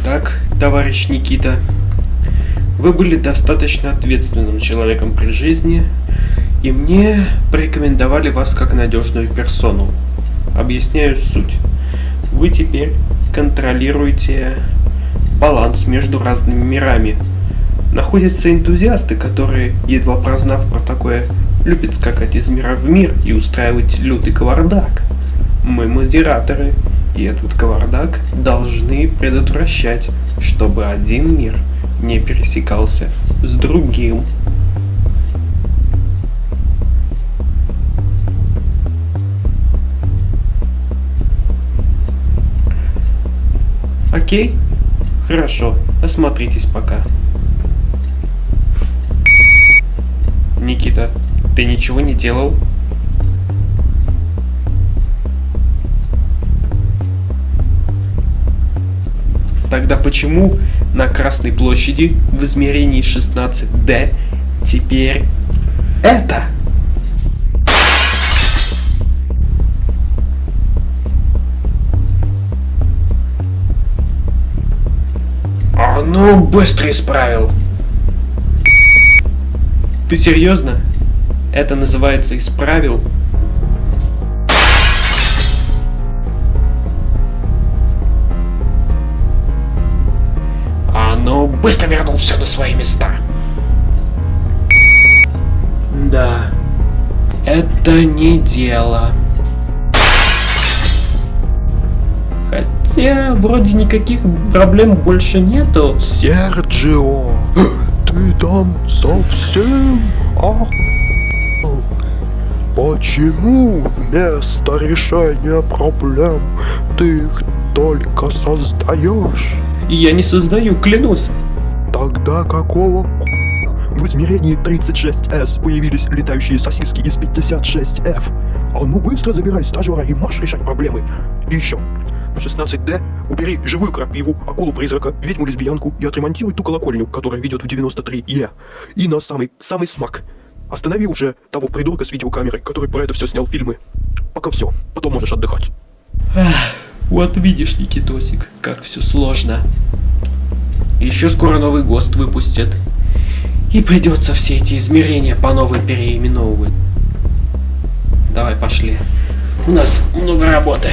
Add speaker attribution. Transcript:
Speaker 1: Итак, товарищ Никита, вы были достаточно ответственным человеком при жизни, и мне порекомендовали вас как надежную персону. Объясняю суть. Вы теперь контролируете баланс между разными мирами. Находятся энтузиасты, которые, едва прознав про такое, любят скакать из мира в мир и устраивать лютый кавардак. Мы модераторы, и этот кавардак должны предотвращать, чтобы один мир не пересекался с другим. Окей? Хорошо, осмотритесь пока. Никита, ты ничего не делал? Тогда почему на Красной площади в измерении 16D теперь это? А ну, быстро исправил. Ты серьезно? Это называется исправил? А быстро вернул все на свои места. Да, это не дело. Хотя, вроде никаких проблем больше нету.
Speaker 2: Серджио, ты там совсем ох... Почему вместо решения проблем ты их только создаешь?
Speaker 1: Я не создаю, клянусь.
Speaker 2: Тогда какого в измерении 36S появились летающие сосиски из 56F? А ну быстро забирай стажера и марш решать проблемы. И еще, в 16D убери живую крапиву, акулу-призрака, ведьму-лесбиянку и отремонтируй ту колокольню, которая ведет в 93E. И на самый, самый смак. Останови уже того придурка с видеокамерой, который про это все снял фильмы. Пока все, потом можешь отдыхать.
Speaker 1: Вот видишь, Никитосик, как все сложно. Еще скоро новый ГОСТ выпустят. И придется все эти измерения по новой переименовывать. Давай, пошли. У нас много работы.